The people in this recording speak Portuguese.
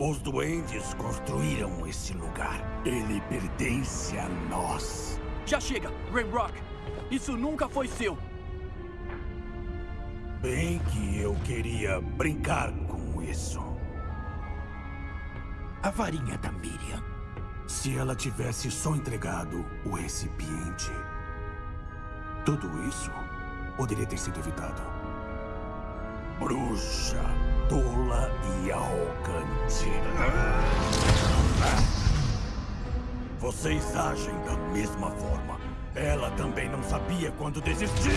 Os duendes construíram esse lugar. Ele pertence a nós. Já chega, Rainrock. Isso nunca foi seu. Bem que eu queria brincar com isso. A varinha da Miriam. Se ela tivesse só entregado o recipiente, tudo isso poderia ter sido evitado. Bruxa, tola e arrogante. Vocês agem da mesma forma. Ela também não sabia quando desistir.